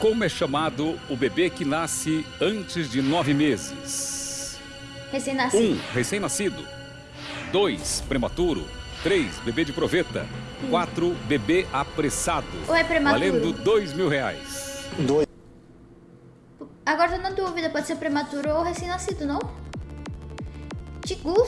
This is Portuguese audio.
Como é chamado o bebê que nasce antes de nove meses? Recém-nascido. Um, recém-nascido. Dois, prematuro. Três, bebê de proveta. Hum. Quatro, bebê apressado. Ou é prematuro? Valendo dois mil reais. Dois. Agora tô na dúvida, pode ser prematuro ou recém-nascido, não? Tigu